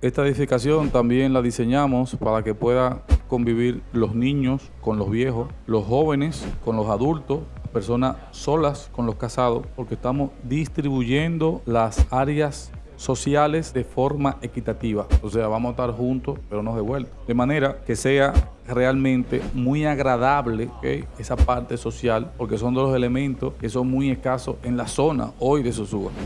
Esta edificación también la diseñamos para que pueda convivir los niños con los viejos, los jóvenes con los adultos, personas solas con los casados, porque estamos distribuyendo las áreas sociales de forma equitativa. O sea, vamos a estar juntos, pero no de vuelta. De manera que sea realmente muy agradable esa parte social, porque son de los elementos que son muy escasos en la zona hoy de Sosúa.